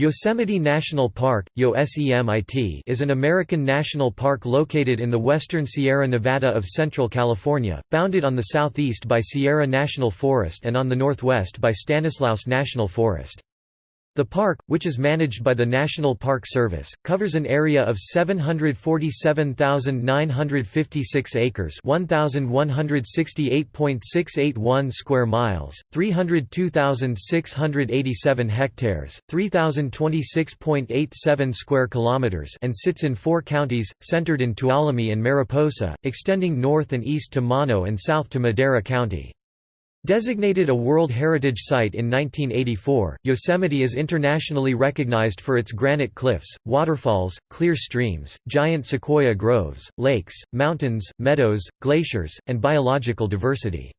Yosemite National Park is an American national park located in the western Sierra Nevada of Central California, bounded on the southeast by Sierra National Forest and on the northwest by Stanislaus National Forest. The park, which is managed by the National Park Service, covers an area of 747,956 acres 1,168.681 square miles, 302,687 hectares, 3,026.87 square kilometers and sits in four counties, centered in Tuolumne and Mariposa, extending north and east to Mono and south to Madera County. Designated a World Heritage Site in 1984, Yosemite is internationally recognized for its granite cliffs, waterfalls, clear streams, giant sequoia groves, lakes, mountains, meadows, glaciers, and biological diversity.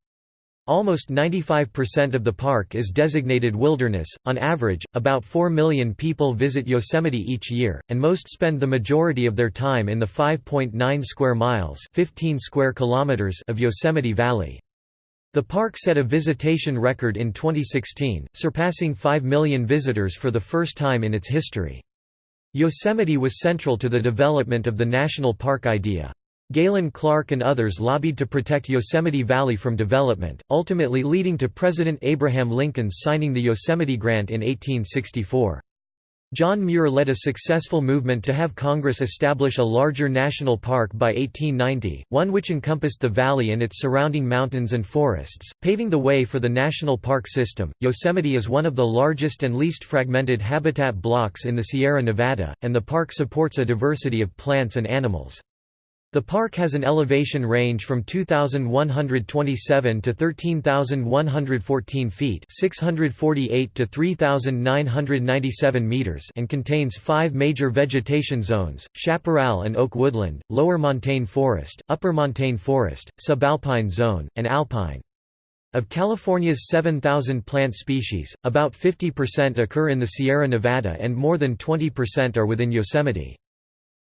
Almost 95% of the park is designated wilderness. On average, about 4 million people visit Yosemite each year, and most spend the majority of their time in the 5.9 square miles, 15 square kilometers of Yosemite Valley. The park set a visitation record in 2016, surpassing 5 million visitors for the first time in its history. Yosemite was central to the development of the national park idea. Galen Clark and others lobbied to protect Yosemite Valley from development, ultimately leading to President Abraham Lincoln's signing the Yosemite Grant in 1864. John Muir led a successful movement to have Congress establish a larger national park by 1890, one which encompassed the valley and its surrounding mountains and forests, paving the way for the national park system. Yosemite is one of the largest and least fragmented habitat blocks in the Sierra Nevada, and the park supports a diversity of plants and animals. The park has an elevation range from 2,127 to 13,114 feet 648 to 3,997 meters and contains five major vegetation zones, chaparral and oak woodland, lower montane forest, upper montane forest, subalpine zone, and alpine. Of California's 7,000 plant species, about 50% occur in the Sierra Nevada and more than 20% are within Yosemite.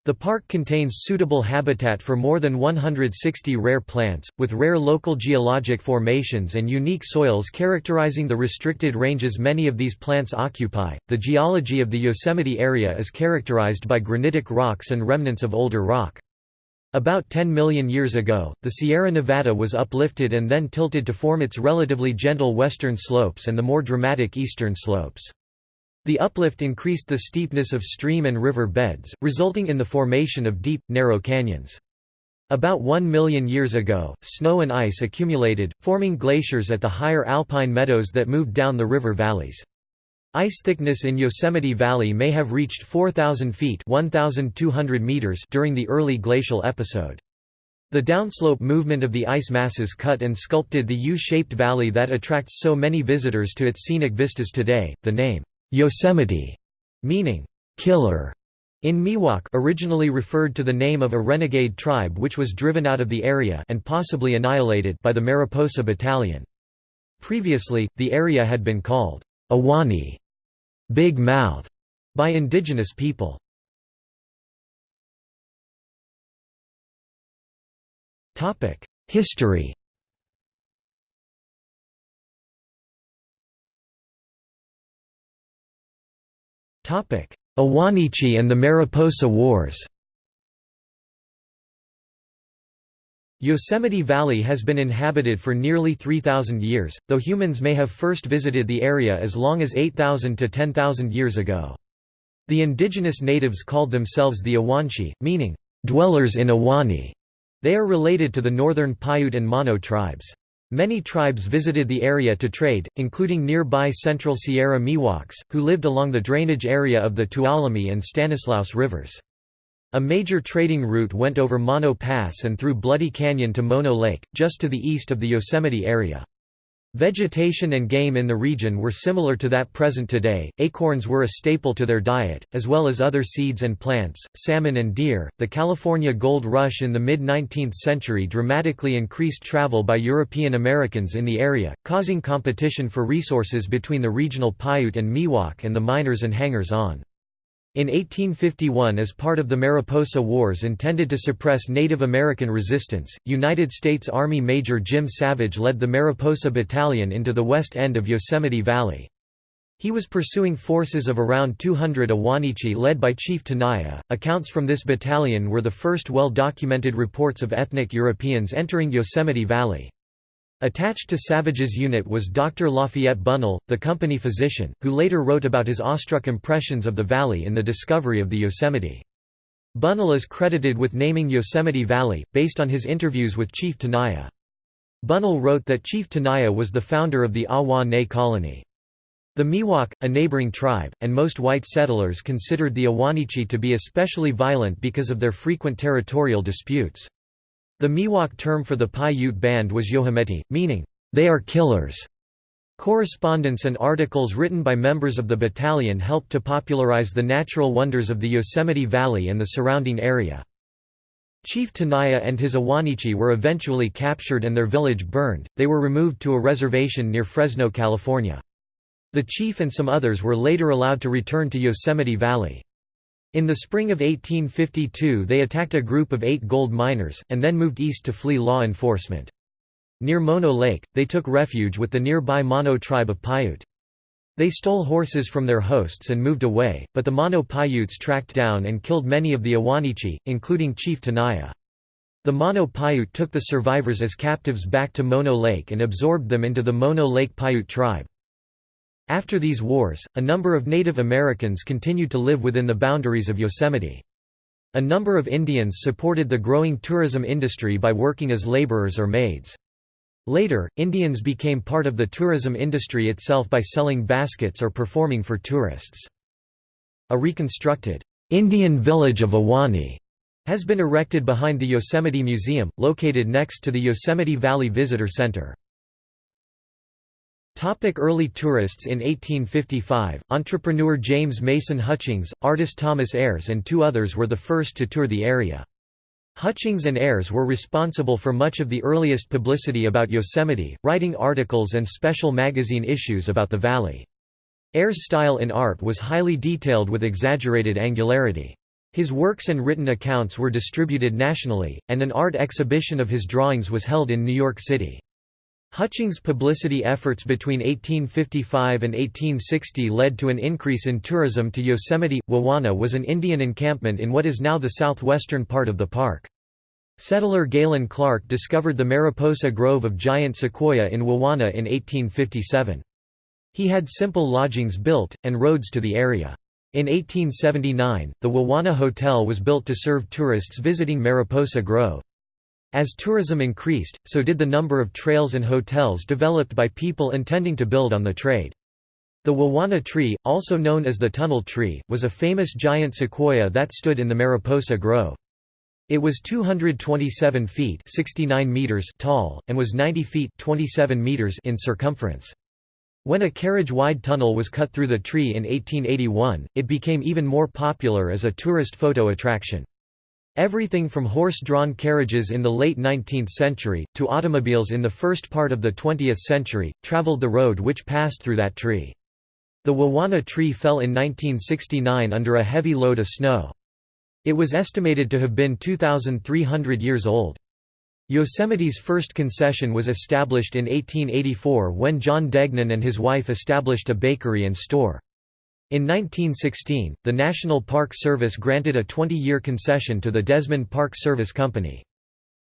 The park contains suitable habitat for more than 160 rare plants, with rare local geologic formations and unique soils characterizing the restricted ranges many of these plants occupy. The geology of the Yosemite area is characterized by granitic rocks and remnants of older rock. About 10 million years ago, the Sierra Nevada was uplifted and then tilted to form its relatively gentle western slopes and the more dramatic eastern slopes. The uplift increased the steepness of stream and river beds, resulting in the formation of deep, narrow canyons. About one million years ago, snow and ice accumulated, forming glaciers at the higher alpine meadows that moved down the river valleys. Ice thickness in Yosemite Valley may have reached 4,000 feet 1,200 meters during the early glacial episode. The downslope movement of the ice masses cut and sculpted the U-shaped valley that attracts so many visitors to its scenic vistas today. The name Yosemite, meaning killer, in Miwok originally referred to the name of a renegade tribe which was driven out of the area and possibly annihilated by the Mariposa Battalion. Previously, the area had been called Ahwahnee, Big Mouth, by indigenous people. History Ahwahneechee and the Mariposa Wars Yosemite Valley has been inhabited for nearly 3,000 years, though humans may have first visited the area as long as 8,000 to 10,000 years ago. The indigenous natives called themselves the Ahwahneechee, meaning, "...dwellers in Ahwahnee". They are related to the northern Paiute and Mono tribes. Many tribes visited the area to trade, including nearby Central Sierra Miwoks, who lived along the drainage area of the Tuolumne and Stanislaus rivers. A major trading route went over Mono Pass and through Bloody Canyon to Mono Lake, just to the east of the Yosemite area. Vegetation and game in the region were similar to that present today. Acorns were a staple to their diet, as well as other seeds and plants, salmon and deer. The California gold rush in the mid 19th century dramatically increased travel by European Americans in the area, causing competition for resources between the regional Paiute and Miwok and the miners and hangers on. In 1851 as part of the Mariposa Wars intended to suppress Native American resistance, United States Army Major Jim Savage led the Mariposa Battalion into the west end of Yosemite Valley. He was pursuing forces of around 200 Ahwahneechee led by Chief Tenaya. Accounts from this battalion were the first well documented reports of ethnic Europeans entering Yosemite Valley. Attached to Savage's unit was Dr. Lafayette Bunnell, the company physician, who later wrote about his awestruck impressions of the valley in the discovery of the Yosemite. Bunnell is credited with naming Yosemite Valley, based on his interviews with Chief Tenaya. Bunnell wrote that Chief Tenaya was the founder of the Ahwahnee colony. The Miwok, a neighboring tribe, and most white settlers considered the Ahwahneechee to be especially violent because of their frequent territorial disputes. The Miwok term for the Paiute band was Yohimeti, meaning, "...they are killers." Correspondence and articles written by members of the battalion helped to popularize the natural wonders of the Yosemite Valley and the surrounding area. Chief Tenaya and his Ahwahneechee were eventually captured and their village burned, they were removed to a reservation near Fresno, California. The chief and some others were later allowed to return to Yosemite Valley. In the spring of 1852 they attacked a group of eight gold miners, and then moved east to flee law enforcement. Near Mono Lake, they took refuge with the nearby Mono tribe of Paiute. They stole horses from their hosts and moved away, but the Mono Paiutes tracked down and killed many of the Ahwahneechee, including Chief Tenaya. The Mono Paiute took the survivors as captives back to Mono Lake and absorbed them into the Mono Lake Paiute tribe. After these wars, a number of Native Americans continued to live within the boundaries of Yosemite. A number of Indians supported the growing tourism industry by working as laborers or maids. Later, Indians became part of the tourism industry itself by selling baskets or performing for tourists. A reconstructed, "'Indian Village of Ahwahnee' has been erected behind the Yosemite Museum, located next to the Yosemite Valley Visitor Center. Topic early tourists In 1855, entrepreneur James Mason Hutchings, artist Thomas Ayres and two others were the first to tour the area. Hutchings and Ayres were responsible for much of the earliest publicity about Yosemite, writing articles and special magazine issues about the valley. Ayres' style in art was highly detailed with exaggerated angularity. His works and written accounts were distributed nationally, and an art exhibition of his drawings was held in New York City. Hutchings' publicity efforts between 1855 and 1860 led to an increase in tourism to Yosemite. Wawona was an Indian encampment in what is now the southwestern part of the park. Settler Galen Clark discovered the Mariposa Grove of giant sequoia in Wawona in 1857. He had simple lodgings built, and roads to the area. In 1879, the Wawona Hotel was built to serve tourists visiting Mariposa Grove. As tourism increased, so did the number of trails and hotels developed by people intending to build on the trade. The Wawona tree, also known as the tunnel tree, was a famous giant sequoia that stood in the Mariposa Grove. It was 227 feet 69 meters tall, and was 90 feet 27 meters in circumference. When a carriage-wide tunnel was cut through the tree in 1881, it became even more popular as a tourist photo attraction. Everything from horse-drawn carriages in the late 19th century, to automobiles in the first part of the 20th century, traveled the road which passed through that tree. The Wawona tree fell in 1969 under a heavy load of snow. It was estimated to have been 2,300 years old. Yosemite's first concession was established in 1884 when John Degnan and his wife established a bakery and store. In 1916, the National Park Service granted a 20-year concession to the Desmond Park Service Company.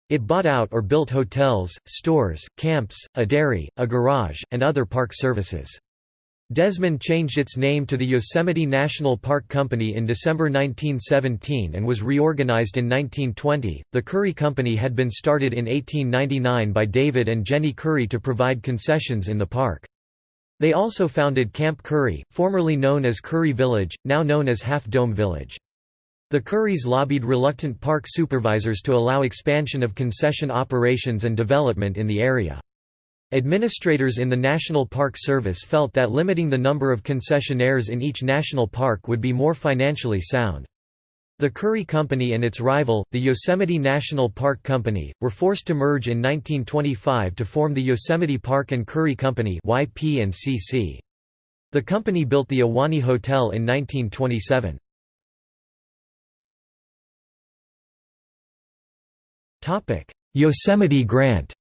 It bought out or built hotels, stores, camps, a dairy, a garage, and other park services. Desmond changed its name to the Yosemite National Park Company in December 1917 and was reorganized in 1920. The Curry Company had been started in 1899 by David and Jenny Curry to provide concessions in the park. They also founded Camp Curry, formerly known as Curry Village, now known as Half Dome Village. The Currys lobbied reluctant park supervisors to allow expansion of concession operations and development in the area. Administrators in the National Park Service felt that limiting the number of concessionaires in each national park would be more financially sound. The Curry Company and its rival, the Yosemite National Park Company, were forced to merge in 1925 to form the Yosemite Park and Curry Company The company built the Ahwahnee Hotel in 1927. Yosemite Grant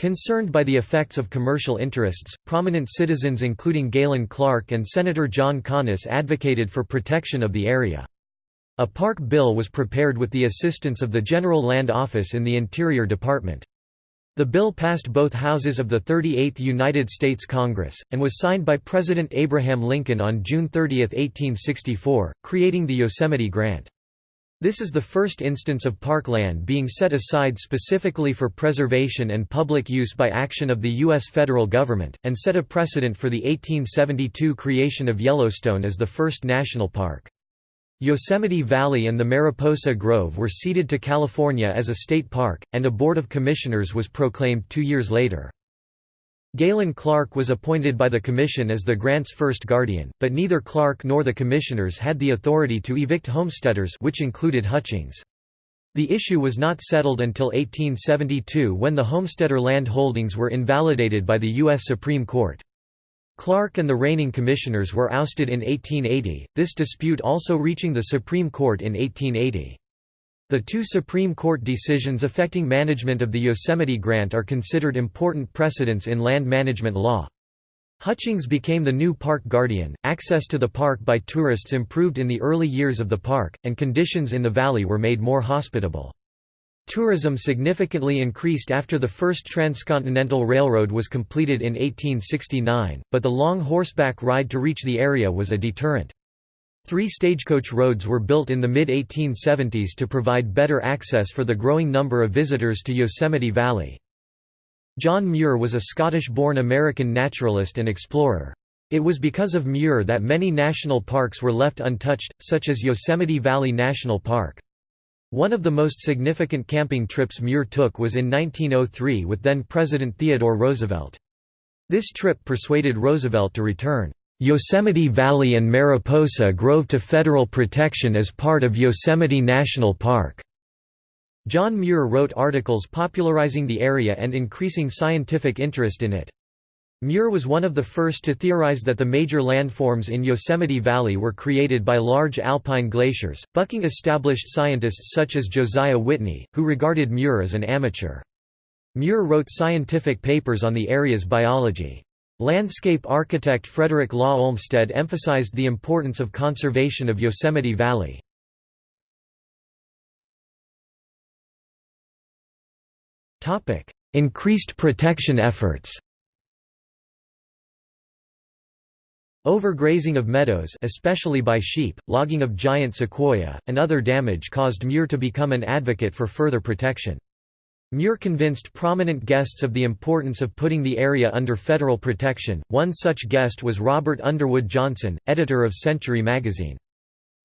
Concerned by the effects of commercial interests, prominent citizens including Galen Clark and Senator John Conness advocated for protection of the area. A park bill was prepared with the assistance of the General Land Office in the Interior Department. The bill passed both houses of the 38th United States Congress, and was signed by President Abraham Lincoln on June 30, 1864, creating the Yosemite Grant. This is the first instance of parkland being set aside specifically for preservation and public use by action of the U.S. federal government, and set a precedent for the 1872 creation of Yellowstone as the first national park. Yosemite Valley and the Mariposa Grove were ceded to California as a state park, and a board of commissioners was proclaimed two years later. Galen Clark was appointed by the Commission as the grant's first guardian, but neither Clark nor the commissioners had the authority to evict homesteaders which included Hutchings. The issue was not settled until 1872 when the homesteader land holdings were invalidated by the U.S. Supreme Court. Clark and the reigning commissioners were ousted in 1880, this dispute also reaching the Supreme Court in 1880. The two Supreme Court decisions affecting management of the Yosemite Grant are considered important precedents in land management law. Hutchings became the new park guardian, access to the park by tourists improved in the early years of the park, and conditions in the valley were made more hospitable. Tourism significantly increased after the first transcontinental railroad was completed in 1869, but the long horseback ride to reach the area was a deterrent. Three stagecoach roads were built in the mid-1870s to provide better access for the growing number of visitors to Yosemite Valley. John Muir was a Scottish-born American naturalist and explorer. It was because of Muir that many national parks were left untouched, such as Yosemite Valley National Park. One of the most significant camping trips Muir took was in 1903 with then-President Theodore Roosevelt. This trip persuaded Roosevelt to return. Yosemite Valley and Mariposa Grove to federal protection as part of Yosemite National Park. John Muir wrote articles popularizing the area and increasing scientific interest in it. Muir was one of the first to theorize that the major landforms in Yosemite Valley were created by large alpine glaciers, bucking established scientists such as Josiah Whitney, who regarded Muir as an amateur. Muir wrote scientific papers on the area's biology. Landscape architect Frederick Law Olmsted emphasized the importance of conservation of Yosemite Valley. Increased protection efforts Overgrazing of meadows especially by sheep, logging of giant sequoia, and other damage caused Muir to become an advocate for further protection. Muir convinced prominent guests of the importance of putting the area under federal protection. One such guest was Robert Underwood Johnson, editor of Century magazine.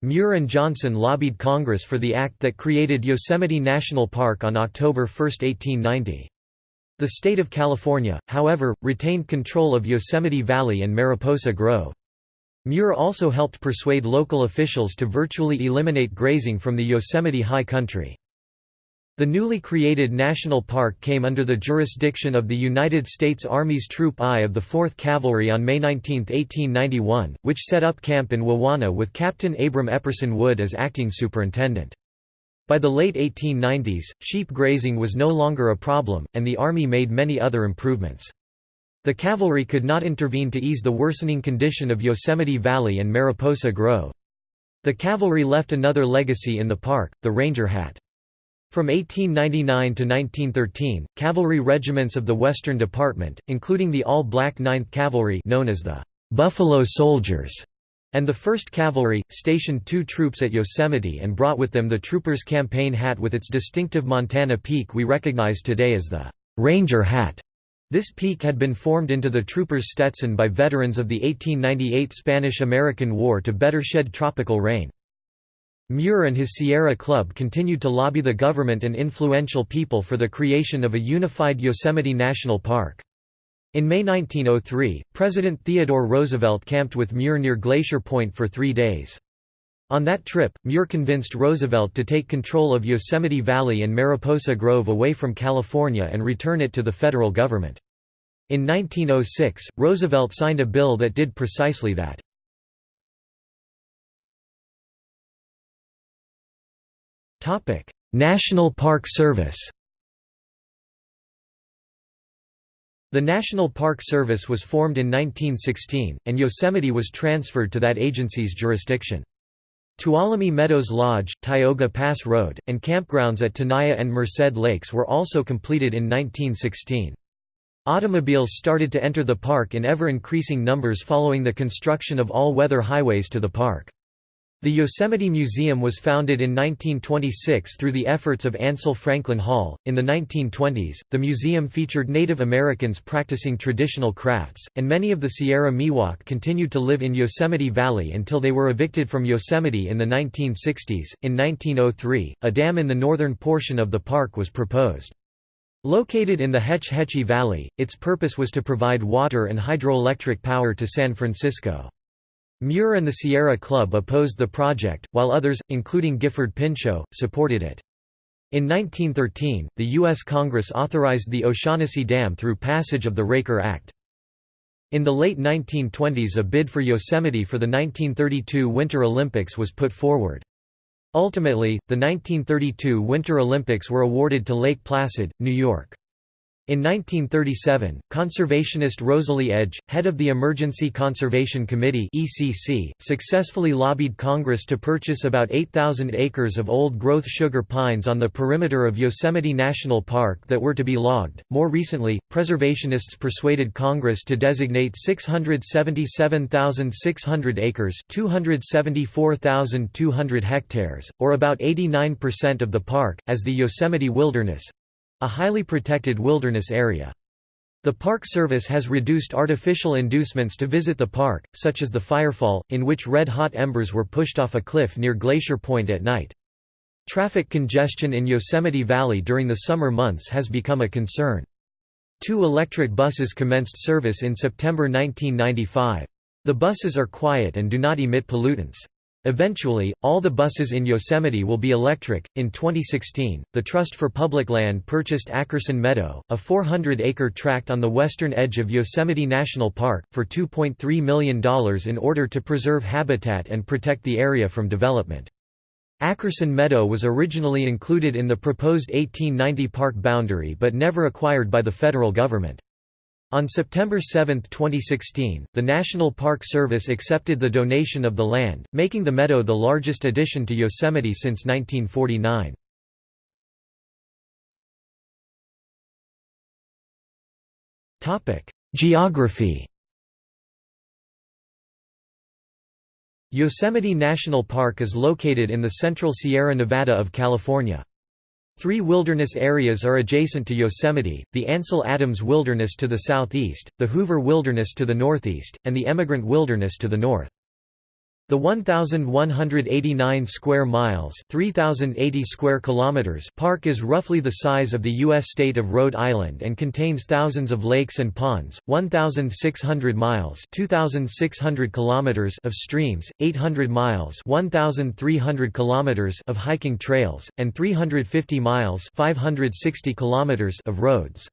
Muir and Johnson lobbied Congress for the act that created Yosemite National Park on October 1, 1890. The state of California, however, retained control of Yosemite Valley and Mariposa Grove. Muir also helped persuade local officials to virtually eliminate grazing from the Yosemite High Country. The newly created national park came under the jurisdiction of the United States Army's Troop I of the 4th Cavalry on May 19, 1891, which set up camp in Wawona with Captain Abram Epperson Wood as acting superintendent. By the late 1890s, sheep grazing was no longer a problem, and the Army made many other improvements. The cavalry could not intervene to ease the worsening condition of Yosemite Valley and Mariposa Grove. The cavalry left another legacy in the park, the ranger hat. From 1899 to 1913, cavalry regiments of the Western Department, including the all-black 9th Cavalry known as the Buffalo Soldiers, and the 1st Cavalry, stationed two troops at Yosemite and brought with them the trooper's campaign hat with its distinctive Montana peak we recognize today as the Ranger hat. This peak had been formed into the trooper's Stetson by veterans of the 1898 Spanish–American War to better shed tropical rain. Muir and his Sierra Club continued to lobby the government and influential people for the creation of a unified Yosemite National Park. In May 1903, President Theodore Roosevelt camped with Muir near Glacier Point for three days. On that trip, Muir convinced Roosevelt to take control of Yosemite Valley and Mariposa Grove away from California and return it to the federal government. In 1906, Roosevelt signed a bill that did precisely that. National Park Service The National Park Service was formed in 1916, and Yosemite was transferred to that agency's jurisdiction. Tuolumne Meadows Lodge, Tioga Pass Road, and campgrounds at Tenaya and Merced Lakes were also completed in 1916. Automobiles started to enter the park in ever-increasing numbers following the construction of all-weather highways to the park. The Yosemite Museum was founded in 1926 through the efforts of Ansel Franklin Hall. In the 1920s, the museum featured Native Americans practicing traditional crafts, and many of the Sierra Miwok continued to live in Yosemite Valley until they were evicted from Yosemite in the 1960s. In 1903, a dam in the northern portion of the park was proposed. Located in the Hetch Hetchy Valley, its purpose was to provide water and hydroelectric power to San Francisco. Muir and the Sierra Club opposed the project, while others, including Gifford Pinchot, supported it. In 1913, the U.S. Congress authorized the O'Shaughnessy Dam through passage of the Raker Act. In the late 1920s a bid for Yosemite for the 1932 Winter Olympics was put forward. Ultimately, the 1932 Winter Olympics were awarded to Lake Placid, New York. In 1937, conservationist Rosalie Edge, head of the Emergency Conservation Committee (ECC), successfully lobbied Congress to purchase about 8,000 acres of old-growth sugar pines on the perimeter of Yosemite National Park that were to be logged. More recently, preservationists persuaded Congress to designate 677,600 acres (274,200 hectares), or about 89% of the park, as the Yosemite Wilderness, a highly protected wilderness area. The Park Service has reduced artificial inducements to visit the park, such as the firefall, in which red-hot embers were pushed off a cliff near Glacier Point at night. Traffic congestion in Yosemite Valley during the summer months has become a concern. Two electric buses commenced service in September 1995. The buses are quiet and do not emit pollutants. Eventually, all the buses in Yosemite will be electric. In 2016, the Trust for Public Land purchased Ackerson Meadow, a 400 acre tract on the western edge of Yosemite National Park, for $2.3 million in order to preserve habitat and protect the area from development. Ackerson Meadow was originally included in the proposed 1890 park boundary but never acquired by the federal government. On September 7, 2016, the National Park Service accepted the donation of the land, making the meadow the largest addition to Yosemite since 1949. Geography Yosemite National Park is located in the central Sierra Nevada of California. Three wilderness areas are adjacent to Yosemite, the Ansel Adams Wilderness to the southeast, the Hoover Wilderness to the northeast, and the Emigrant Wilderness to the north. The 1189 square miles, 3080 square kilometers park is roughly the size of the US state of Rhode Island and contains thousands of lakes and ponds, 1600 miles, 2600 kilometers of streams, 800 miles, 1300 kilometers of hiking trails, and 350 miles, 560 kilometers of roads.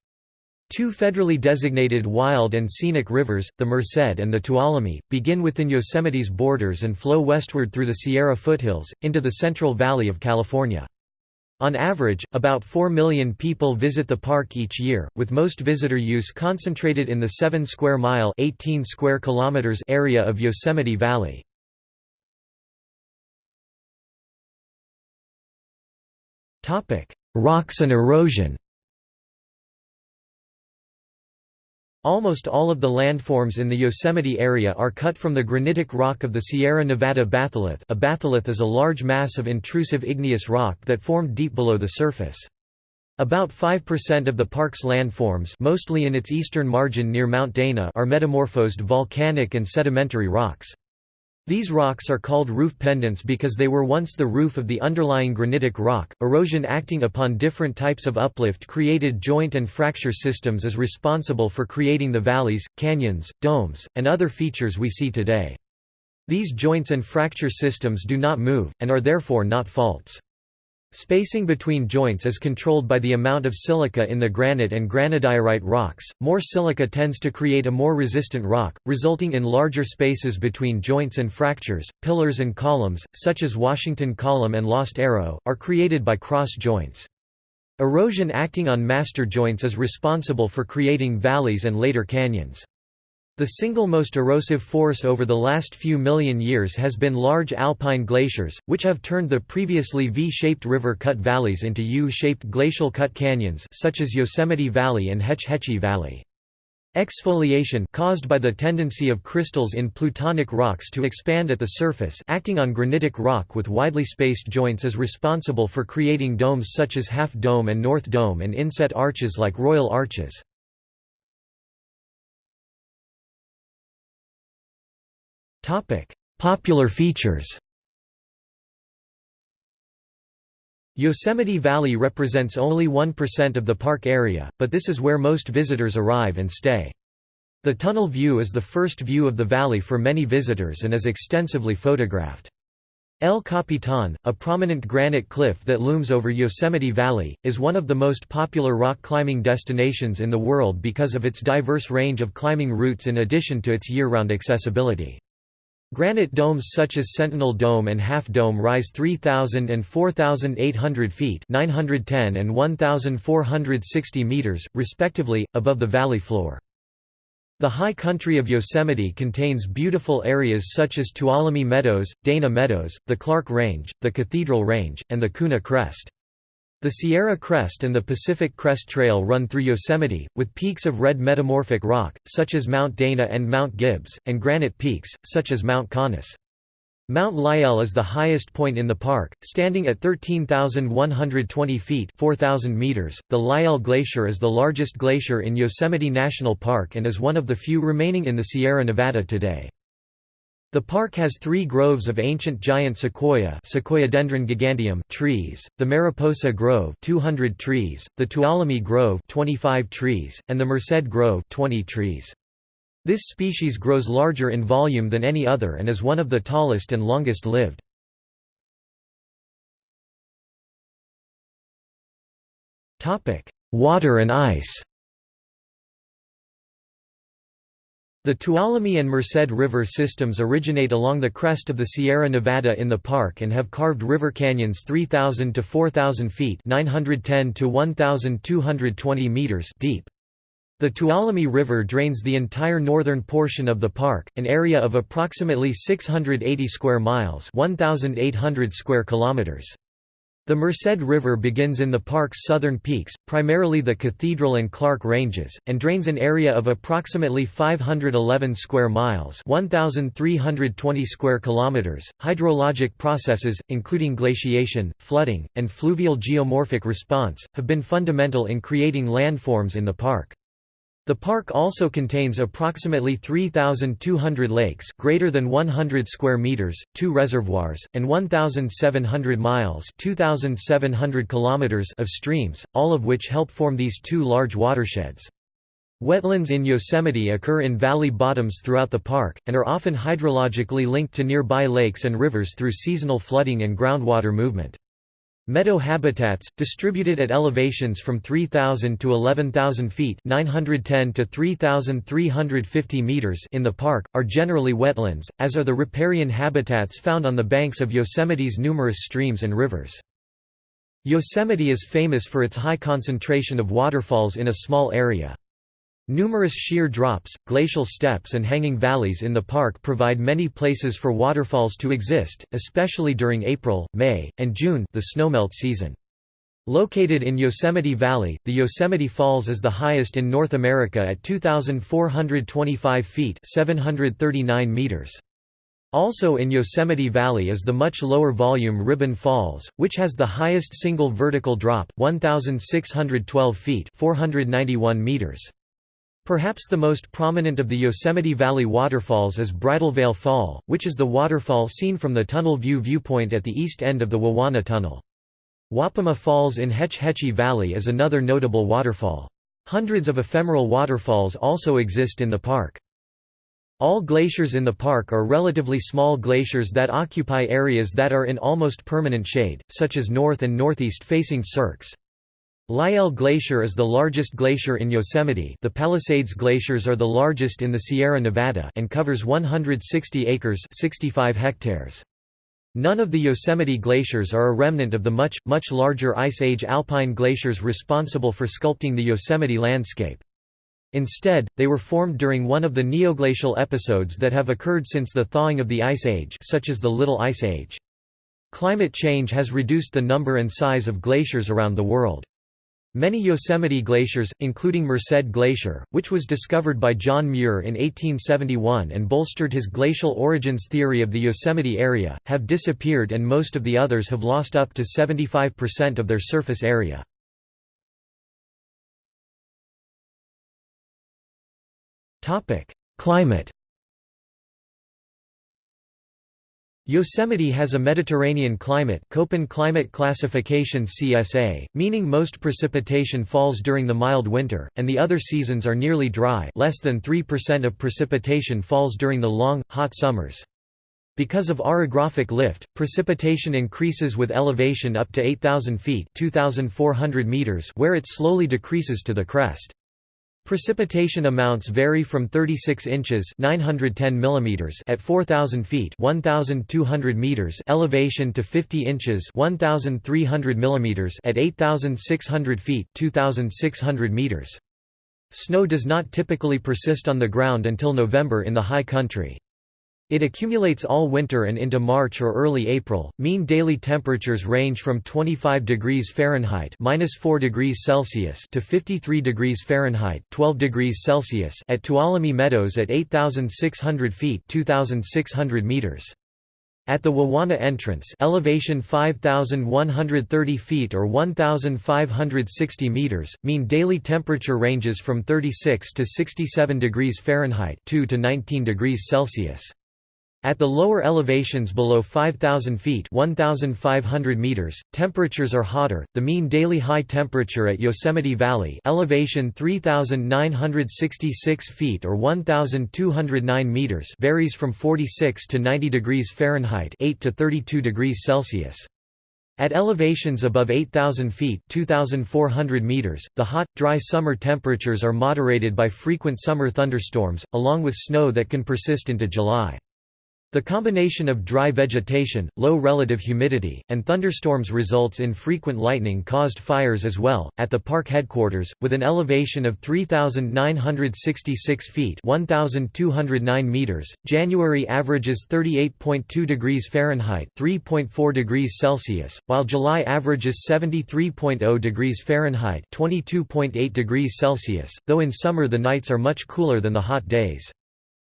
Two federally designated wild and scenic rivers, the Merced and the Tuolumne, begin within Yosemite's borders and flow westward through the Sierra foothills, into the Central Valley of California. On average, about 4 million people visit the park each year, with most visitor use concentrated in the 7 square mile 18 square kilometers area of Yosemite Valley. Rocks and erosion Almost all of the landforms in the Yosemite area are cut from the granitic rock of the Sierra Nevada batholith a batholith is a large mass of intrusive igneous rock that formed deep below the surface. About 5% of the park's landforms mostly in its eastern margin near Mount Dana are metamorphosed volcanic and sedimentary rocks. These rocks are called roof pendants because they were once the roof of the underlying granitic rock. Erosion acting upon different types of uplift created joint and fracture systems is responsible for creating the valleys, canyons, domes, and other features we see today. These joints and fracture systems do not move, and are therefore not faults. Spacing between joints is controlled by the amount of silica in the granite and granodiorite rocks. More silica tends to create a more resistant rock, resulting in larger spaces between joints and fractures. Pillars and columns, such as Washington Column and Lost Arrow, are created by cross joints. Erosion acting on master joints is responsible for creating valleys and later canyons. The single most erosive force over the last few million years has been large alpine glaciers, which have turned the previously V-shaped river-cut valleys into U-shaped glacial cut canyons such as Yosemite Valley and Hetch Hetchy Valley. Exfoliation caused by the tendency of crystals in plutonic rocks to expand at the surface acting on granitic rock with widely spaced joints is responsible for creating domes such as Half Dome and North Dome and inset arches like Royal Arches. Popular features Yosemite Valley represents only 1% of the park area, but this is where most visitors arrive and stay. The tunnel view is the first view of the valley for many visitors and is extensively photographed. El Capitan, a prominent granite cliff that looms over Yosemite Valley, is one of the most popular rock climbing destinations in the world because of its diverse range of climbing routes in addition to its year-round accessibility. Granite domes such as Sentinel Dome and Half Dome rise 3,000 and 4,800 feet 910 and 1,460 meters, respectively, above the valley floor. The high country of Yosemite contains beautiful areas such as Tuolumne Meadows, Dana Meadows, the Clark Range, the Cathedral Range, and the Kuna Crest. The Sierra Crest and the Pacific Crest Trail run through Yosemite, with peaks of red metamorphic rock, such as Mount Dana and Mount Gibbs, and granite peaks, such as Mount Conness. Mount Lyell is the highest point in the park, standing at 13,120 feet 4,000 meters. .The Lyell Glacier is the largest glacier in Yosemite National Park and is one of the few remaining in the Sierra Nevada today. The park has three groves of ancient giant sequoia Sequoiadendron giganteum trees, the Mariposa Grove 200 trees, the Tuolumne Grove 25 trees, and the Merced Grove 20 trees. This species grows larger in volume than any other and is one of the tallest and longest lived. Water and ice The Tuolumne and Merced River systems originate along the crest of the Sierra Nevada in the park and have carved river canyons 3,000 to 4,000 feet 910 to 1,220 meters deep. The Tuolumne River drains the entire northern portion of the park, an area of approximately 680 square miles 1,800 square kilometers. The Merced River begins in the park's southern peaks, primarily the Cathedral and Clark Ranges, and drains an area of approximately 511 square miles (1320 square kilometers). Hydrologic processes, including glaciation, flooding, and fluvial geomorphic response, have been fundamental in creating landforms in the park. The park also contains approximately 3,200 lakes greater than 100 square meters, two reservoirs, and 1,700 miles 2,700 kilometers of streams, all of which help form these two large watersheds. Wetlands in Yosemite occur in valley bottoms throughout the park, and are often hydrologically linked to nearby lakes and rivers through seasonal flooding and groundwater movement. Meadow habitats, distributed at elevations from 3,000 to 11,000 feet 910 to 3,350 meters in the park, are generally wetlands, as are the riparian habitats found on the banks of Yosemite's numerous streams and rivers. Yosemite is famous for its high concentration of waterfalls in a small area. Numerous sheer drops, glacial steps and hanging valleys in the park provide many places for waterfalls to exist, especially during April, May, and June the snowmelt season. Located in Yosemite Valley, the Yosemite Falls is the highest in North America at 2,425 feet 739 meters. Also in Yosemite Valley is the much lower volume Ribbon Falls, which has the highest single vertical drop 1,612 feet 491 meters. Perhaps the most prominent of the Yosemite Valley waterfalls is Bridalveil Fall, which is the waterfall seen from the Tunnel View viewpoint at the east end of the Wawona Tunnel. Wapama Falls in Hetch Hetchy Valley is another notable waterfall. Hundreds of ephemeral waterfalls also exist in the park. All glaciers in the park are relatively small glaciers that occupy areas that are in almost permanent shade, such as north and northeast facing cirques. Lyell Glacier is the largest glacier in Yosemite the Palisades Glaciers are the largest in the Sierra Nevada and covers 160 acres 65 hectares. None of the Yosemite glaciers are a remnant of the much, much larger Ice Age alpine glaciers responsible for sculpting the Yosemite landscape. Instead, they were formed during one of the neoglacial episodes that have occurred since the thawing of the Ice Age such as the Little Ice Age. Climate change has reduced the number and size of glaciers around the world. Many Yosemite glaciers, including Merced Glacier, which was discovered by John Muir in 1871 and bolstered his glacial origins theory of the Yosemite area, have disappeared and most of the others have lost up to 75% of their surface area. Climate Yosemite has a Mediterranean climate Köppen climate classification CSA, meaning most precipitation falls during the mild winter, and the other seasons are nearly dry less than 3% of precipitation falls during the long, hot summers. Because of orographic lift, precipitation increases with elevation up to 8,000 feet 2,400 meters where it slowly decreases to the crest. Precipitation amounts vary from 36 inches 910 millimeters at 4000 feet 1200 meters elevation to 50 inches 1300 millimeters at 8600 feet 2600 meters. Snow does not typically persist on the ground until November in the high country. It accumulates all winter and into March or early April. Mean daily temperatures range from 25 degrees Fahrenheit (-4 degrees Celsius) to 53 degrees Fahrenheit (12 degrees Celsius) at Tuolumne Meadows at 8,600 feet (2,600 meters). At the Wawona entrance, elevation 5130 feet or 1560 meters, mean daily temperature ranges from 36 to 67 degrees Fahrenheit, 2 to 19 degrees Celsius. At the lower elevations below 5,000 feet 1,500 meters, temperatures are hotter. The mean daily high temperature at Yosemite Valley, elevation 3,966 feet or 1,209 meters, varies from 46 to 90 degrees Fahrenheit 8 to 32 degrees Celsius. At elevations above 8,000 feet 2,400 meters, the hot, dry summer temperatures are moderated by frequent summer thunderstorms, along with snow that can persist into July. The combination of dry vegetation, low relative humidity, and thunderstorms results in frequent lightning-caused fires as well. At the park headquarters, with an elevation of 3,966 feet (1,209 meters), January averages 38.2 degrees Fahrenheit (3.4 degrees Celsius), while July averages 73.0 degrees Fahrenheit (22.8 degrees Celsius). Though in summer the nights are much cooler than the hot days.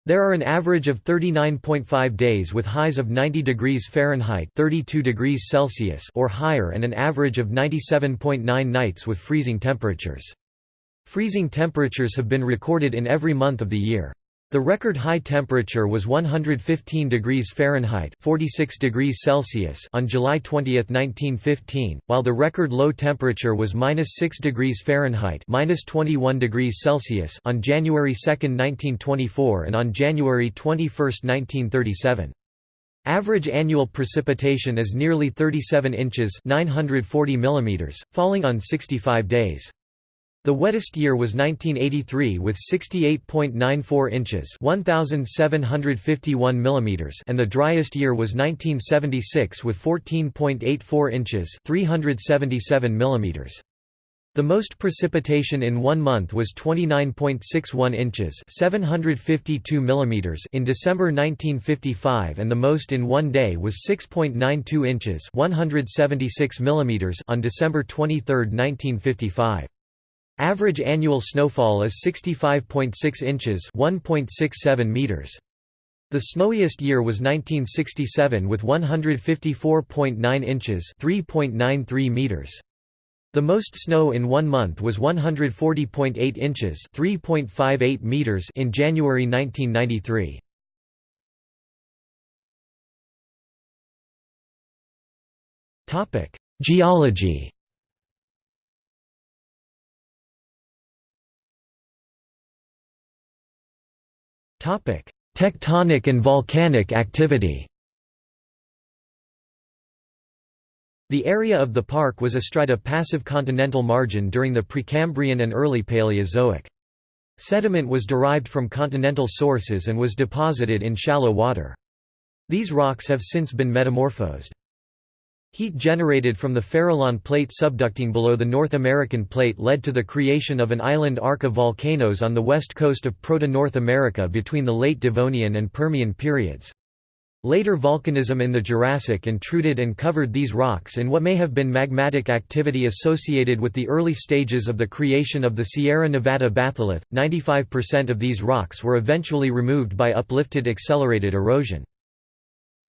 There are an average of 39.5 days with highs of 90 degrees Fahrenheit 32 degrees Celsius or higher and an average of 97.9 nights with freezing temperatures. Freezing temperatures have been recorded in every month of the year. The record high temperature was 115 degrees Fahrenheit 46 degrees Celsius on July 20, 1915, while the record low temperature was -6 degrees Fahrenheit -21 degrees Celsius on January 2, 1924 and on January 21, 1937. Average annual precipitation is nearly 37 inches 940 mm, falling on 65 days. The wettest year was 1983 with 68.94 inches (1751 millimeters) and the driest year was 1976 with 14.84 inches (377 millimeters). The most precipitation in one month was 29.61 inches 752 millimeters in December 1955 and the most in one day was 6.92 inches 176 millimeters on December 23, 1955. Average annual snowfall is 65.6 inches 1.67 meters. The snowiest year was 1967 with 154.9 inches 3.93 meters. The most snow in one month was 140.8 inches 3.58 meters in January 1993. Geology Tectonic and volcanic activity The area of the park was astride a passive continental margin during the Precambrian and early Paleozoic. Sediment was derived from continental sources and was deposited in shallow water. These rocks have since been metamorphosed. Heat generated from the Farallon Plate subducting below the North American Plate led to the creation of an island arc of volcanoes on the west coast of Proto-North America between the late Devonian and Permian periods. Later volcanism in the Jurassic intruded and covered these rocks in what may have been magmatic activity associated with the early stages of the creation of the Sierra Nevada batholith. 95% of these rocks were eventually removed by uplifted accelerated erosion.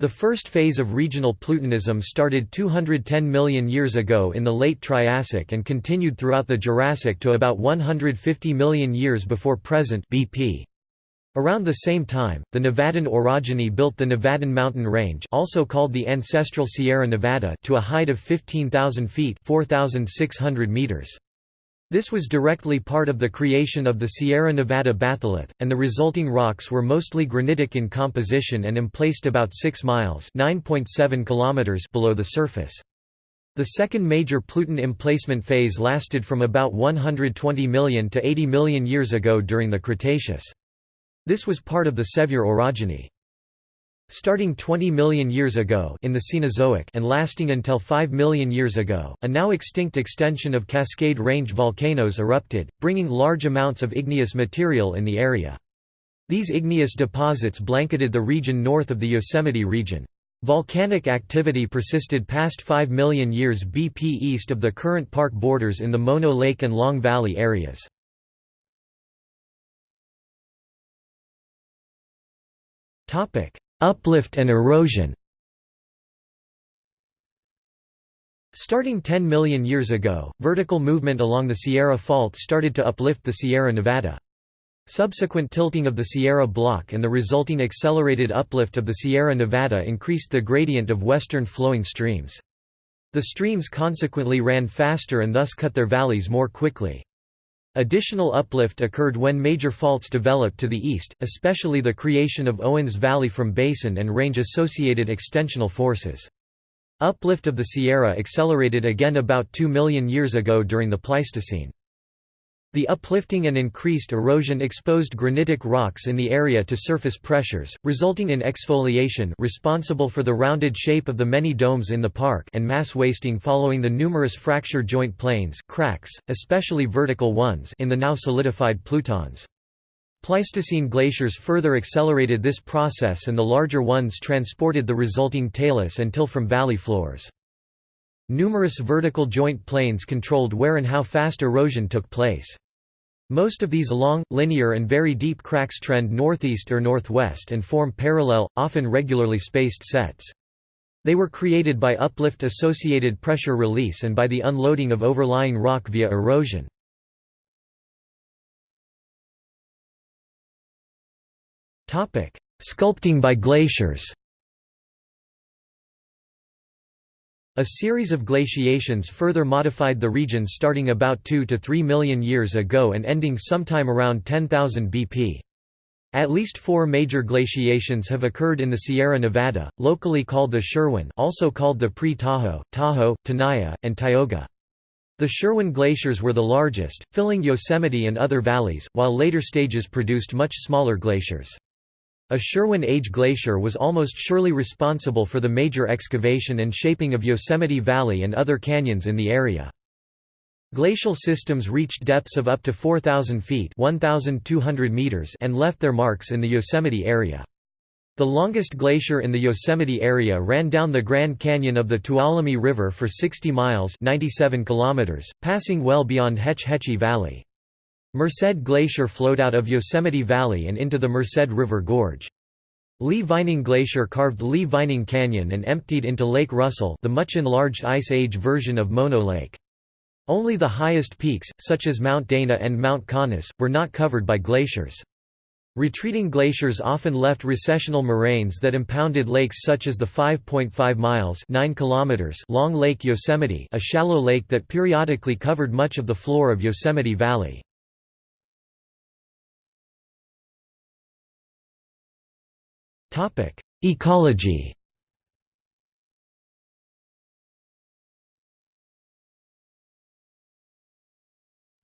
The first phase of regional Plutonism started 210 million years ago in the late Triassic and continued throughout the Jurassic to about 150 million years before present BP. Around the same time, the Nevadan orogeny built the Nevadan mountain range also called the ancestral Sierra Nevada to a height of 15,000 feet 4,600 meters. This was directly part of the creation of the Sierra Nevada batholith, and the resulting rocks were mostly granitic in composition and emplaced about 6 miles kilometers below the surface. The second major Pluton emplacement phase lasted from about 120 million to 80 million years ago during the Cretaceous. This was part of the Sevier orogeny. Starting 20 million years ago in the Cenozoic and lasting until 5 million years ago, a now extinct extension of Cascade Range volcanoes erupted, bringing large amounts of igneous material in the area. These igneous deposits blanketed the region north of the Yosemite region. Volcanic activity persisted past 5 million years BP east of the current park borders in the Mono Lake and Long Valley areas. Uplift and erosion Starting 10 million years ago, vertical movement along the Sierra Fault started to uplift the Sierra Nevada. Subsequent tilting of the Sierra Block and the resulting accelerated uplift of the Sierra Nevada increased the gradient of western flowing streams. The streams consequently ran faster and thus cut their valleys more quickly. Additional uplift occurred when major faults developed to the east, especially the creation of Owens Valley from basin and range-associated extensional forces. Uplift of the Sierra accelerated again about 2 million years ago during the Pleistocene. The uplifting and increased erosion exposed granitic rocks in the area to surface pressures, resulting in exfoliation responsible for the rounded shape of the many domes in the park and mass wasting following the numerous fracture joint planes cracks, especially vertical ones in the now solidified plutons. Pleistocene glaciers further accelerated this process and the larger ones transported the resulting talus until from valley floors. Numerous vertical joint planes controlled where and how fast erosion took place. Most of these long, linear and very deep cracks trend northeast or northwest and form parallel, often regularly spaced sets. They were created by uplift-associated pressure release and by the unloading of overlying rock via erosion. Sculpting by glaciers A series of glaciations further modified the region starting about 2 to 3 million years ago and ending sometime around 10,000 BP. At least four major glaciations have occurred in the Sierra Nevada, locally called the Sherwin also called the Pre-Tahoe, Tahoe, Tenaya, and Tioga. The Sherwin glaciers were the largest, filling Yosemite and other valleys, while later stages produced much smaller glaciers. A Sherwin Age glacier was almost surely responsible for the major excavation and shaping of Yosemite Valley and other canyons in the area. Glacial systems reached depths of up to 4,000 feet 1,200 meters and left their marks in the Yosemite area. The longest glacier in the Yosemite area ran down the Grand Canyon of the Tuolumne River for 60 miles 97 kilometers, passing well beyond Hetch Hetchy Valley. Merced Glacier flowed out of Yosemite Valley and into the Merced River Gorge. Lee Vining Glacier carved Lee Vining Canyon and emptied into Lake Russell the much enlarged Ice Age version of Mono Lake. Only the highest peaks, such as Mount Dana and Mount Conness, were not covered by glaciers. Retreating glaciers often left recessional moraines that impounded lakes such as the 5.5 miles 9 kilometers long Lake Yosemite a shallow lake that periodically covered much of the floor of Yosemite Valley. Ecology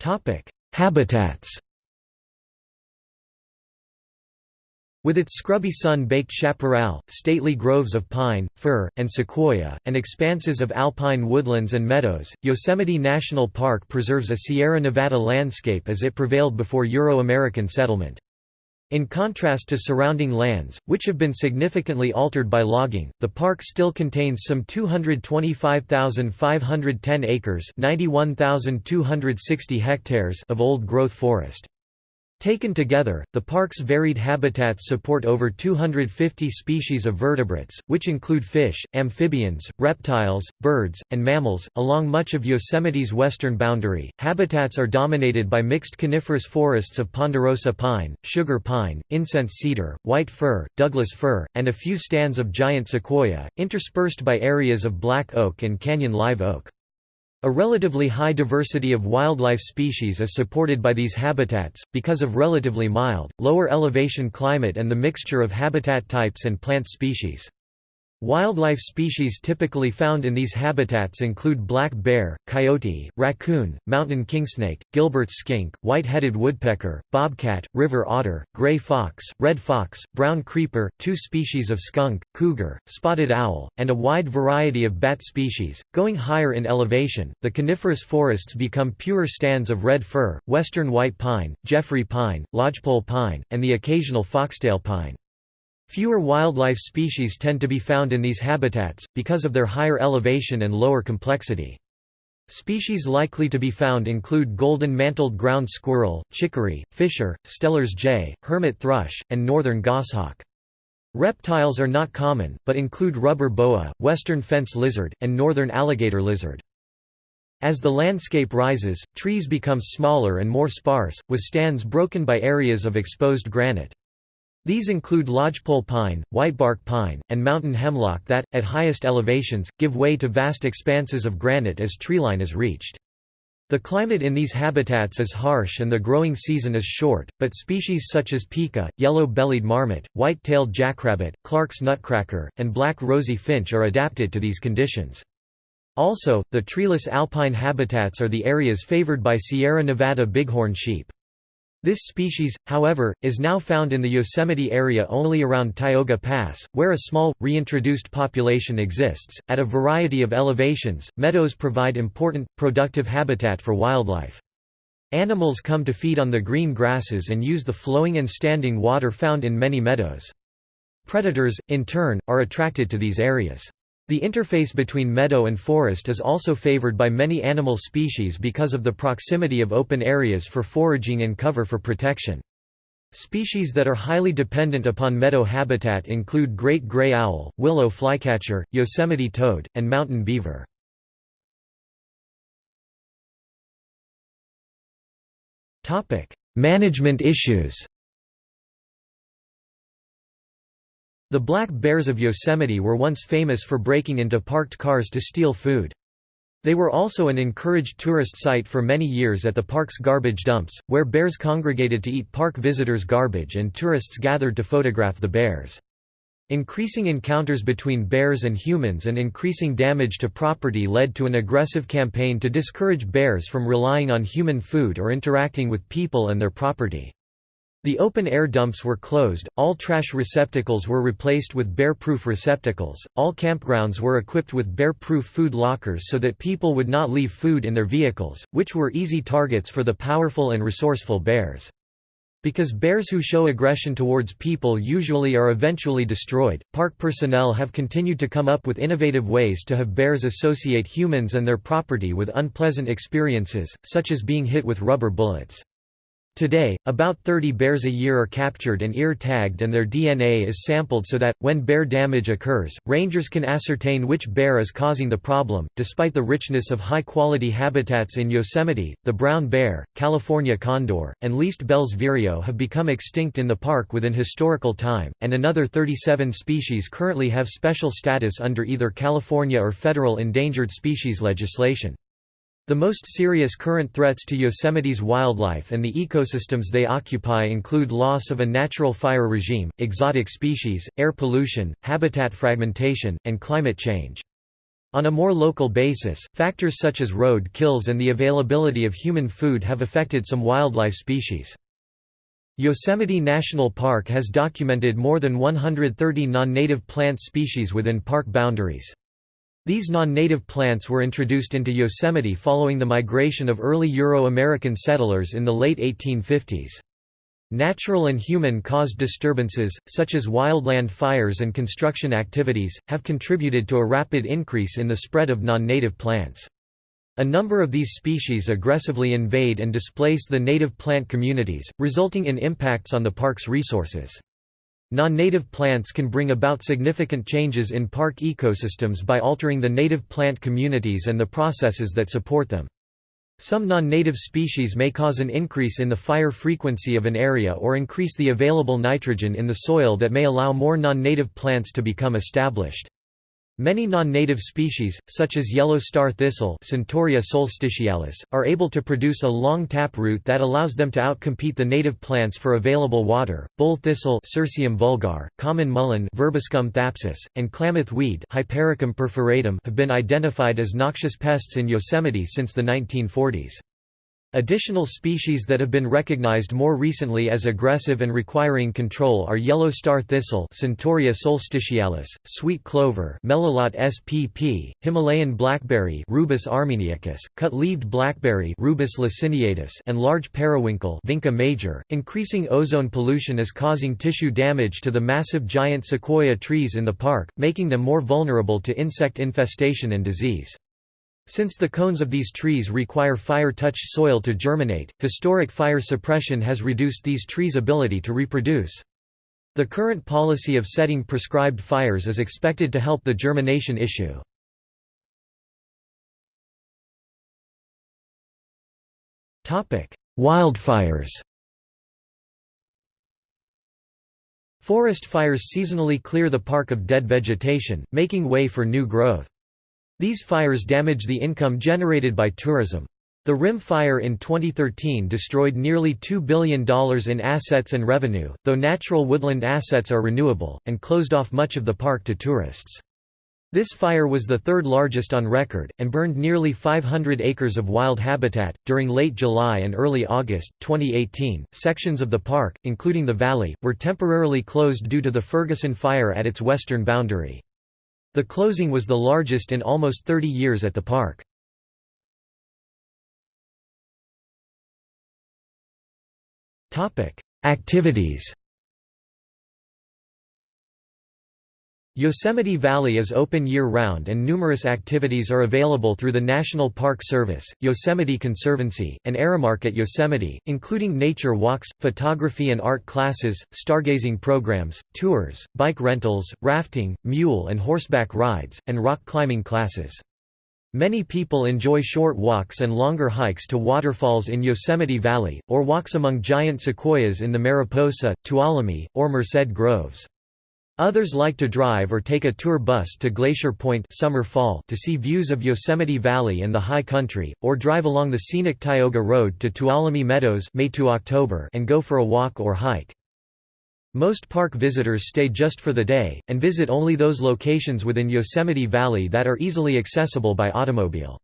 Topic: Habitats With its scrubby sun-baked chaparral, stately groves of pine, fir, and sequoia, and expanses of alpine woodlands and meadows, Yosemite National Park preserves a Sierra Nevada landscape as it prevailed before Euro-American settlement. In contrast to surrounding lands, which have been significantly altered by logging, the park still contains some 225,510 acres hectares of old-growth forest. Taken together, the park's varied habitats support over 250 species of vertebrates, which include fish, amphibians, reptiles, birds, and mammals. Along much of Yosemite's western boundary, habitats are dominated by mixed coniferous forests of ponderosa pine, sugar pine, incense cedar, white fir, Douglas fir, and a few stands of giant sequoia, interspersed by areas of black oak and canyon live oak. A relatively high diversity of wildlife species is supported by these habitats, because of relatively mild, lower elevation climate and the mixture of habitat types and plant species. Wildlife species typically found in these habitats include black bear, coyote, raccoon, mountain kingsnake, Gilbert's skink, white-headed woodpecker, bobcat, river otter, gray fox, red fox, brown creeper, two species of skunk, cougar, spotted owl, and a wide variety of bat species. Going higher in elevation, the coniferous forests become pure stands of red fir, western white pine, Jeffrey pine, lodgepole pine, and the occasional foxtail pine. Fewer wildlife species tend to be found in these habitats, because of their higher elevation and lower complexity. Species likely to be found include golden-mantled ground squirrel, chickaree, fisher, Steller's jay, hermit thrush, and northern goshawk. Reptiles are not common, but include rubber boa, western fence lizard, and northern alligator lizard. As the landscape rises, trees become smaller and more sparse, with stands broken by areas of exposed granite. These include lodgepole pine, whitebark pine, and mountain hemlock that, at highest elevations, give way to vast expanses of granite as treeline is reached. The climate in these habitats is harsh and the growing season is short, but species such as pika, yellow-bellied marmot, white-tailed jackrabbit, Clark's nutcracker, and black rosy finch are adapted to these conditions. Also, the treeless alpine habitats are the areas favored by Sierra Nevada bighorn sheep. This species, however, is now found in the Yosemite area only around Tioga Pass, where a small, reintroduced population exists. At a variety of elevations, meadows provide important, productive habitat for wildlife. Animals come to feed on the green grasses and use the flowing and standing water found in many meadows. Predators, in turn, are attracted to these areas. The interface between meadow and forest is also favored by many animal species because of the proximity of open areas for foraging and cover for protection. Species that are highly dependent upon meadow habitat include great gray owl, willow flycatcher, Yosemite toad, and mountain beaver. Management issues The black bears of Yosemite were once famous for breaking into parked cars to steal food. They were also an encouraged tourist site for many years at the park's garbage dumps, where bears congregated to eat park visitors' garbage and tourists gathered to photograph the bears. Increasing encounters between bears and humans and increasing damage to property led to an aggressive campaign to discourage bears from relying on human food or interacting with people and their property. The open-air dumps were closed, all trash receptacles were replaced with bear-proof receptacles, all campgrounds were equipped with bear-proof food lockers so that people would not leave food in their vehicles, which were easy targets for the powerful and resourceful bears. Because bears who show aggression towards people usually are eventually destroyed, park personnel have continued to come up with innovative ways to have bears associate humans and their property with unpleasant experiences, such as being hit with rubber bullets. Today, about 30 bears a year are captured and ear-tagged and their DNA is sampled so that, when bear damage occurs, rangers can ascertain which bear is causing the problem. Despite the richness of high-quality habitats in Yosemite, the brown bear, California condor, and least Bell's vireo have become extinct in the park within historical time, and another 37 species currently have special status under either California or federal endangered species legislation. The most serious current threats to Yosemite's wildlife and the ecosystems they occupy include loss of a natural fire regime, exotic species, air pollution, habitat fragmentation, and climate change. On a more local basis, factors such as road kills and the availability of human food have affected some wildlife species. Yosemite National Park has documented more than 130 non-native plant species within park boundaries. These non-native plants were introduced into Yosemite following the migration of early Euro-American settlers in the late 1850s. Natural and human-caused disturbances, such as wildland fires and construction activities, have contributed to a rapid increase in the spread of non-native plants. A number of these species aggressively invade and displace the native plant communities, resulting in impacts on the park's resources. Non-native plants can bring about significant changes in park ecosystems by altering the native plant communities and the processes that support them. Some non-native species may cause an increase in the fire frequency of an area or increase the available nitrogen in the soil that may allow more non-native plants to become established. Many non-native species, such as yellow star thistle Centaurea solstitialis, are able to produce a long tap root that allows them to outcompete the native plants for available water. Bull thistle Cirsium vulgare, common mullein Verbascum thapsus, and klamath weed Hypericum perforatum have been identified as noxious pests in Yosemite since the 1940s. Additional species that have been recognized more recently as aggressive and requiring control are yellow star thistle Centaurea solstitialis, sweet clover Melilot spp, Himalayan blackberry Rubus armeniacus, cut-leaved blackberry Rubus laciniatus and large periwinkle Vinca major. Increasing ozone pollution is causing tissue damage to the massive giant sequoia trees in the park, making them more vulnerable to insect infestation and disease. Since the cones of these trees require fire-touched soil to germinate, historic fire suppression has reduced these trees' ability to reproduce. The current policy of setting prescribed fires is expected to help the germination issue. Wildfires Forest fires seasonally clear the park of dead vegetation, making way for new growth. These fires damage the income generated by tourism. The Rim Fire in 2013 destroyed nearly $2 billion in assets and revenue, though natural woodland assets are renewable, and closed off much of the park to tourists. This fire was the third largest on record, and burned nearly 500 acres of wild habitat. During late July and early August 2018, sections of the park, including the valley, were temporarily closed due to the Ferguson Fire at its western boundary. The closing was the largest in almost 30 years at the park. Activities Yosemite Valley is open year-round and numerous activities are available through the National Park Service, Yosemite Conservancy, and Aramark at Yosemite, including nature walks, photography and art classes, stargazing programs, tours, bike rentals, rafting, mule and horseback rides, and rock climbing classes. Many people enjoy short walks and longer hikes to waterfalls in Yosemite Valley, or walks among giant sequoias in the Mariposa, Tuolumne, or Merced Groves. Others like to drive or take a tour bus to Glacier Point summer fall to see views of Yosemite Valley and the high country, or drive along the scenic Tioga Road to Tuolumne Meadows May to October and go for a walk or hike. Most park visitors stay just for the day, and visit only those locations within Yosemite Valley that are easily accessible by automobile.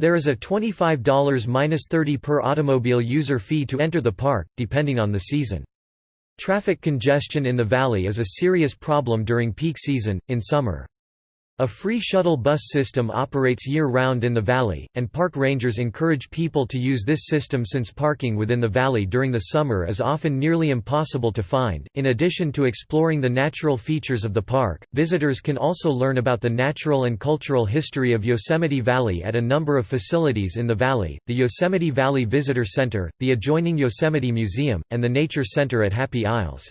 There is a $25–30 per automobile user fee to enter the park, depending on the season. Traffic congestion in the valley is a serious problem during peak season, in summer. A free shuttle bus system operates year-round in the valley, and park rangers encourage people to use this system since parking within the valley during the summer is often nearly impossible to find. In addition to exploring the natural features of the park, visitors can also learn about the natural and cultural history of Yosemite Valley at a number of facilities in the valley, the Yosemite Valley Visitor Center, the adjoining Yosemite Museum, and the Nature Center at Happy Isles.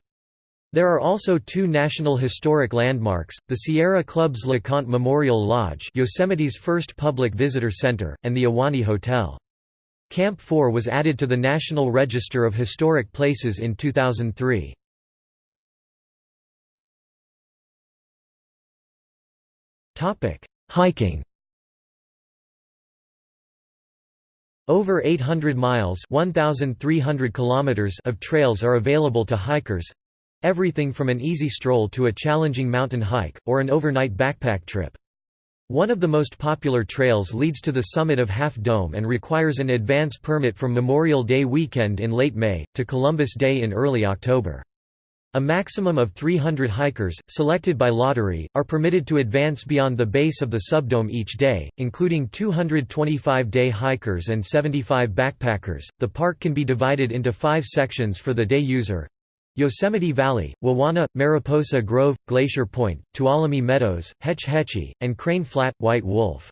There are also two National Historic Landmarks, the Sierra Club's LeConte Memorial Lodge Yosemite's first public visitor center, and the Ahwahnee Hotel. Camp 4 was added to the National Register of Historic Places in 2003. Hiking Over 800 miles 1,300 kilometers of trails are available to hikers, Everything from an easy stroll to a challenging mountain hike, or an overnight backpack trip. One of the most popular trails leads to the summit of Half Dome and requires an advance permit from Memorial Day weekend in late May, to Columbus Day in early October. A maximum of 300 hikers, selected by lottery, are permitted to advance beyond the base of the subdome each day, including 225 day hikers and 75 backpackers. The park can be divided into five sections for the day user Yosemite Valley, Wawona, Mariposa Grove, Glacier Point, Tuolumne Meadows, Hetch Hetchy, and Crane Flat, White Wolf.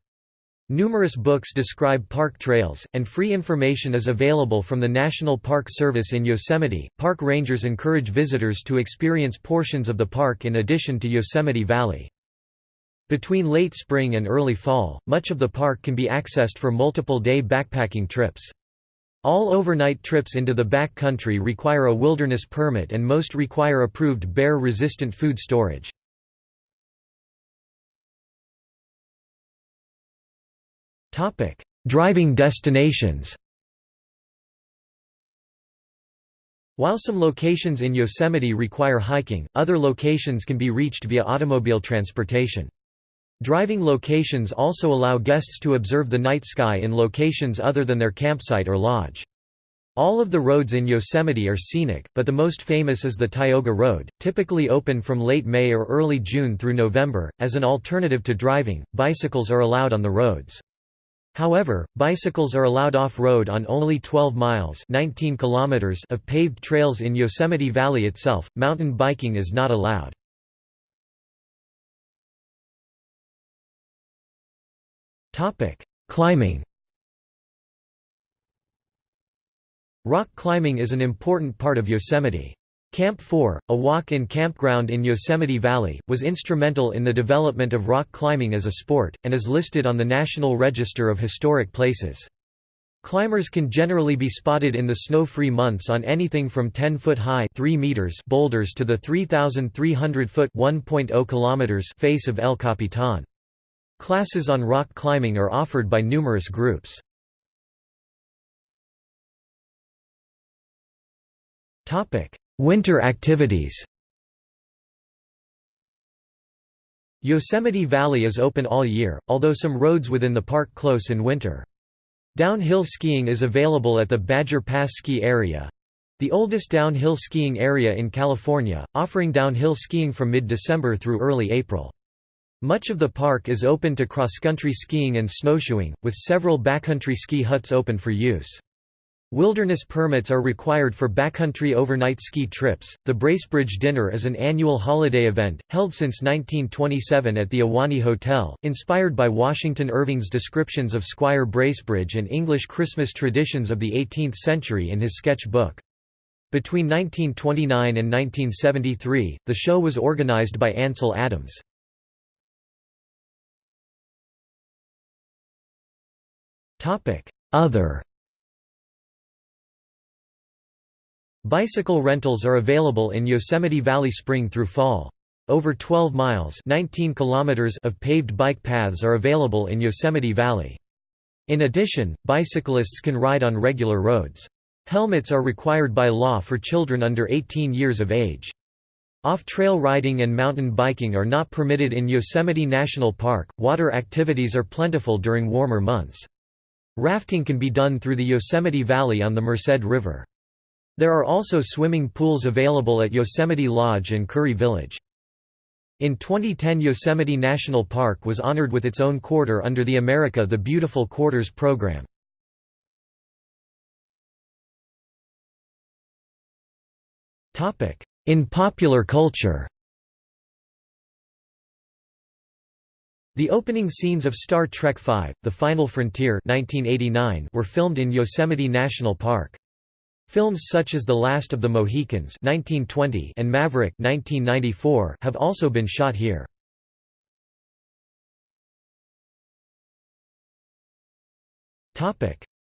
Numerous books describe park trails, and free information is available from the National Park Service in Yosemite. Park rangers encourage visitors to experience portions of the park in addition to Yosemite Valley. Between late spring and early fall, much of the park can be accessed for multiple day backpacking trips. All overnight trips into the back country require a wilderness permit and most require approved bear-resistant food storage. Driving destinations While some locations in Yosemite require hiking, other locations can be reached via automobile transportation. Driving locations also allow guests to observe the night sky in locations other than their campsite or lodge. All of the roads in Yosemite are scenic, but the most famous is the Tioga Road, typically open from late May or early June through November. As an alternative to driving, bicycles are allowed on the roads. However, bicycles are allowed off-road on only 12 miles 19 kilometers of paved trails in Yosemite Valley itself, mountain biking is not allowed. Climbing Rock climbing is an important part of Yosemite. Camp 4, a walk-in campground in Yosemite Valley, was instrumental in the development of rock climbing as a sport, and is listed on the National Register of Historic Places. Climbers can generally be spotted in the snow-free months on anything from 10-foot high 3 meters boulders to the 3,300-foot kilometers face of El Capitan. Classes on rock climbing are offered by numerous groups. Winter activities Yosemite Valley is open all year, although some roads within the park close in winter. Downhill skiing is available at the Badger Pass ski area—the oldest downhill skiing area in California, offering downhill skiing from mid-December through early April. Much of the park is open to cross-country skiing and snowshoeing, with several backcountry ski huts open for use. Wilderness permits are required for backcountry overnight ski trips. The Bracebridge Dinner is an annual holiday event, held since 1927 at the Ahwahnee Hotel, inspired by Washington Irving's descriptions of Squire Bracebridge and English Christmas traditions of the 18th century in his sketch book. Between 1929 and 1973, the show was organized by Ansel Adams. Other Bicycle rentals are available in Yosemite Valley spring through fall. Over 12 miles 19 kilometers of paved bike paths are available in Yosemite Valley. In addition, bicyclists can ride on regular roads. Helmets are required by law for children under 18 years of age. Off-trail riding and mountain biking are not permitted in Yosemite National Park. Water activities are plentiful during warmer months. Rafting can be done through the Yosemite Valley on the Merced River. There are also swimming pools available at Yosemite Lodge and Curry Village. In 2010 Yosemite National Park was honored with its own quarter under the America the Beautiful Quarters program. In popular culture The opening scenes of Star Trek V, The Final Frontier 1989 were filmed in Yosemite National Park. Films such as The Last of the Mohicans 1920 and Maverick 1994 have also been shot here.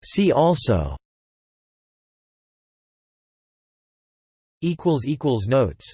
See also Notes